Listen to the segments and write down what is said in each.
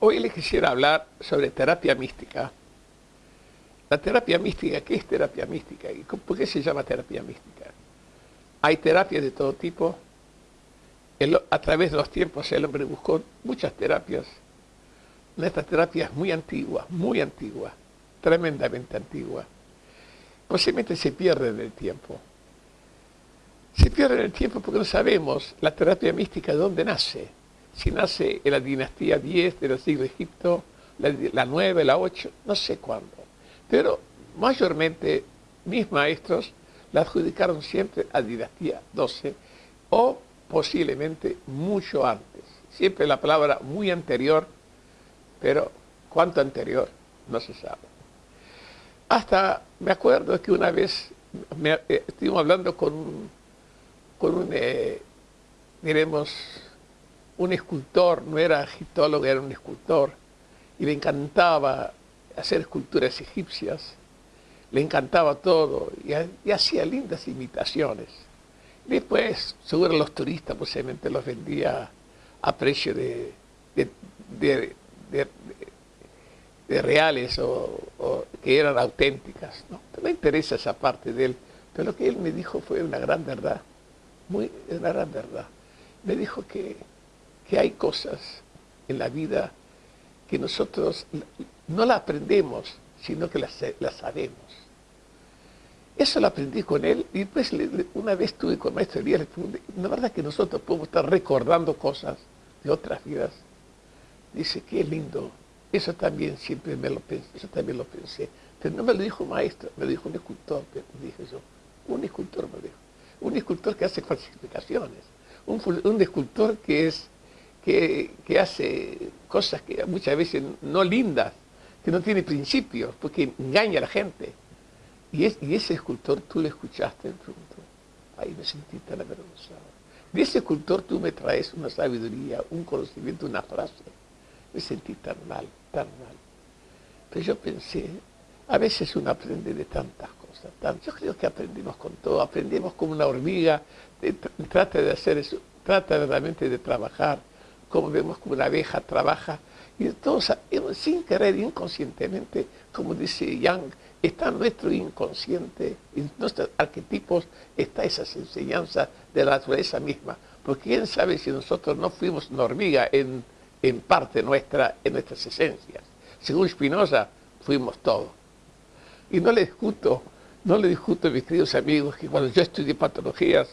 Hoy les quisiera hablar sobre terapia mística. La terapia mística, ¿qué es terapia mística? ¿Y por qué se llama terapia mística? Hay terapias de todo tipo. a través de los tiempos el hombre buscó muchas terapias. Esta terapia es muy antigua, muy antigua, tremendamente antigua. Posiblemente se pierde en el tiempo. Se pierde en el tiempo porque no sabemos la terapia mística de dónde nace si nace en la dinastía 10 del siglo de Egipto, la, la 9, la 8, no sé cuándo. Pero mayormente mis maestros la adjudicaron siempre a dinastía 12 o posiblemente mucho antes. Siempre la palabra muy anterior, pero cuánto anterior no se sabe. Hasta me acuerdo que una vez eh, estuvimos hablando con, con un, eh, diremos, un escultor, no era egiptólogo, era un escultor, y le encantaba hacer esculturas egipcias, le encantaba todo, y, hacía lindas imitaciones. Después, seguro los turistas posiblemente los vendía a precio de, de, reales o, que eran auténticas. ¿no? no me interesa esa parte de él, pero lo que él me dijo fue una gran verdad, muy, una gran verdad. Me dijo que que hay cosas en la vida que nosotros no la aprendemos, sino que las, sabemos. Eso lo aprendí con él y después una vez estuve con Maestro Elías, ¿la verdad que nosotros podemos estar recordando cosas de otras vidas? Dice, qué lindo. Eso también siempre me lo pensé, eso también lo pensé. Pero no me lo dijo maestro, me lo dijo un escultor, dije yo. Un escultor me lo dijo. Un escultor que hace falsificaciones. Un, un escultor que es que, hace cosas que muchas veces no lindas, que no tiene principios, porque engaña a la gente. Y, ese escultor tú le escuchaste, pronto. Ahí me sentí tan avergonzado. De ese escultor tú me traes una sabiduría, un conocimiento, una frase. Me sentí tan mal, tan mal. Pero yo pensé, a veces uno aprende de tantas cosas. Yo creo que aprendimos con todo, aprendimos como una hormiga, trata de hacer eso, trata realmente de trabajar como vemos como una abeja trabaja, y todos sin querer, inconscientemente, como dice Young, está nuestro inconsciente, en nuestros arquetipos está esas enseñanzas de la naturaleza misma, porque quién sabe si nosotros no fuimos una hormiga en, parte nuestra, en nuestras esencias. Según Spinoza, fuimos todo. Y no le discuto, no le discuto, mis queridos amigos, que cuando yo estudié patologías,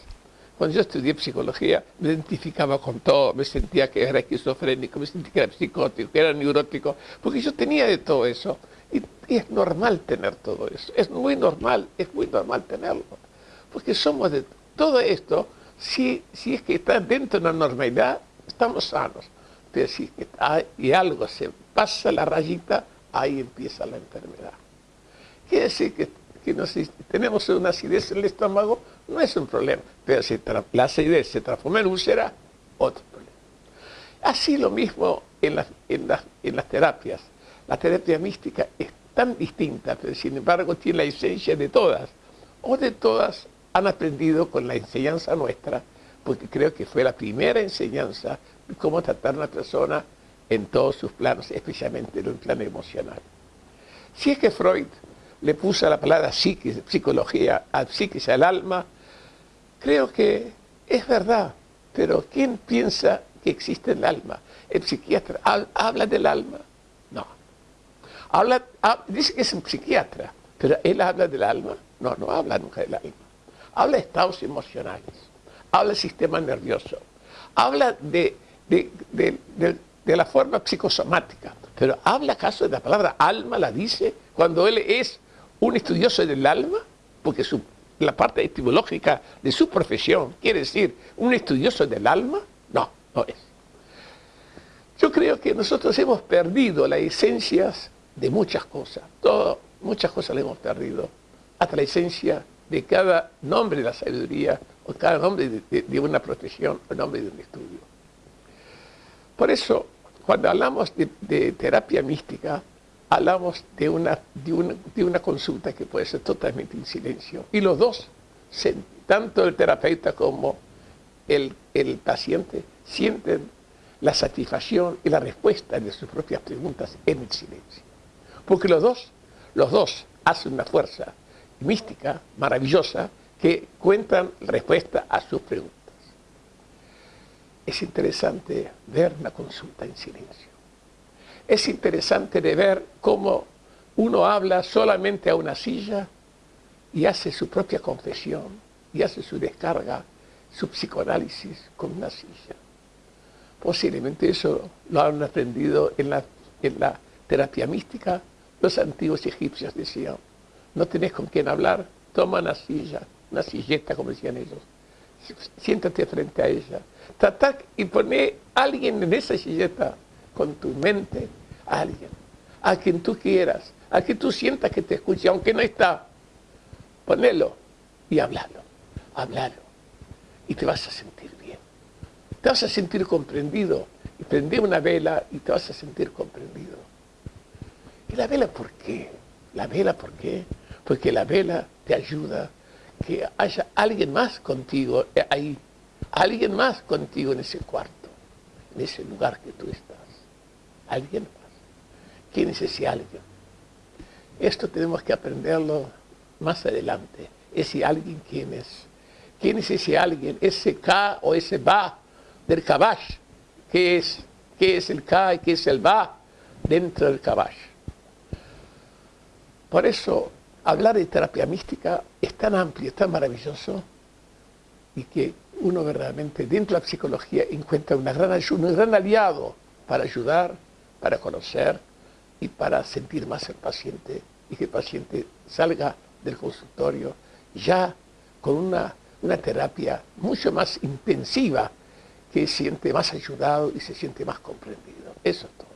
cuando yo estudié psicología, me identificaba con todo, me sentía que era esquizofrénico, me sentía que era psicótico, que era neurótico, porque yo tenía de todo eso. Y, es normal tener todo eso, es muy normal, es muy normal tenerlo. Porque somos de todo esto, si, si es que está dentro de una normalidad, estamos sanos. Pero si hay algo se pasa la rayita, ahí empieza la enfermedad. Quiere decir que que tenemos una acidez en el estómago, no es un problema. Pero si la acidez se transforma en úlcera, otro problema. Así lo mismo en las, en las terapias. La terapia mística es tan distinta, pero sin embargo tiene la esencia de todas. O de todas han aprendido con la enseñanza nuestra, porque creo que fue la primera enseñanza de cómo tratar a una persona en todos sus planos, especialmente en el plano emocional. Si es que Freud le puso la palabra psiquis, psicología, al psiquis, al alma, creo que es verdad, pero ¿quién piensa que existe el alma? ¿El psiquiatra habla del alma? No. Habla, dice que es un psiquiatra, pero él habla del alma. No, no habla nunca del alma. Habla de estados emocionales, habla del sistema nervioso, habla de, de la forma psicosomática, pero habla acaso de la palabra alma, la dice cuando él es un estudioso del alma, porque la parte etimológica de su profesión quiere decir un estudioso del alma, no, no es. Yo creo que nosotros hemos perdido las esencias de muchas cosas, todo, muchas cosas las hemos perdido, hasta la esencia de cada nombre de la sabiduría o cada nombre de, una profesión o nombre de un estudio. Por eso, cuando hablamos de terapia mística, hablamos de una, de una, consulta que puede ser totalmente en silencio. Y los dos, tanto el terapeuta como el, paciente, sienten la satisfacción y la respuesta de sus propias preguntas en el silencio. Porque los dos, los dos hacen una fuerza mística, maravillosa, que cuentan respuesta a sus preguntas. Es interesante ver una consulta en silencio. Es interesante de ver cómo uno habla solamente a una silla y hace su propia confesión y hace su descarga, su psicoanálisis con una silla. Posiblemente eso lo han aprendido en la, terapia mística. Los antiguos egipcios decían, no tenés con quién hablar, toma una silla, una silleta, como decían ellos. Siéntate frente a ella. Tratá y poné a alguien en esa silleta con tu mente, a alguien, a quien tú quieras, a que tú sientas que te escuche, aunque no está. Ponelo y háblalo, háblalo. Y te vas a sentir bien. Te vas a sentir comprendido. Y prende una vela y te vas a sentir comprendido. ¿Y la vela por qué? ¿La vela por qué? Porque la vela te ayuda que haya alguien más contigo ahí, alguien más contigo en ese cuarto, en ese lugar que tú estás. Alguien más. ¿Quién es ese alguien? Esto tenemos que aprenderlo más adelante. Ese alguien, ¿quién es? ¿Quién es ese alguien? Ese K o ese Ba del Kabash. ¿Qué es? ¿Qué es el K y qué es el Ba dentro del Kabash? Por eso, hablar de terapia mística es tan amplio, es tan maravilloso, y que uno verdaderamente dentro de la psicología encuentra un gran aliado para ayudar, para conocer, y para sentir más al paciente y que el paciente salga del consultorio ya con una, una terapia mucho más intensiva que siente más ayudado y se siente más comprendido. Eso es todo.